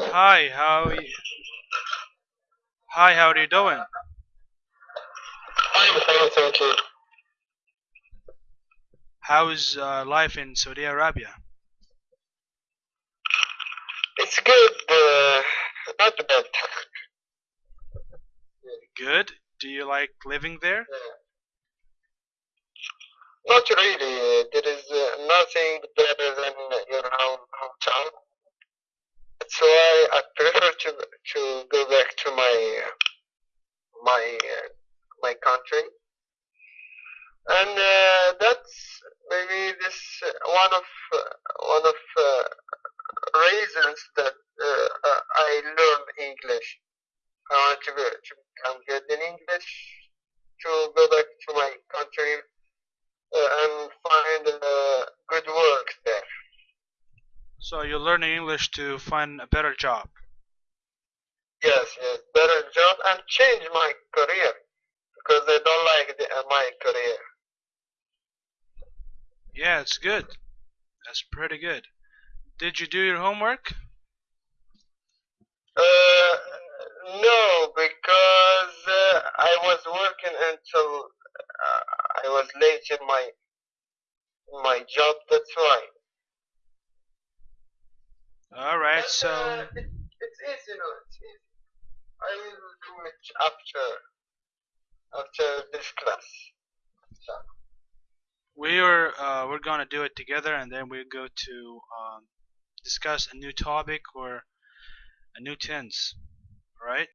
Hi, how are you? Hi, how are you doing? I'm fine, thank you. How's uh, life in Saudi Arabia? It's good, uh, not bad. Good. Do you like living there? Not really. There is uh, nothing better than your hometown. That's why I prefer to to go back to my my my country. And uh, that's maybe this uh, one of uh, one of uh, reasons that uh, uh, I learn English. I want to, be, to become good in English, to go back to my country uh, and find uh, good work there. So you're learning English to find a better job. Yes, yes, better job and change my career because I don't like the, uh, my career. Yeah, it's good. That's pretty good. Did you do your homework? Uh, no, because uh, I was working until uh, I was late in my in my job. That's why. All right. But, So uh, it, it's easy, no, it's easy. I will do it after after this class. So, we are uh, we're gonna do it together, and then we go to um, discuss a new topic or a new tense. All right.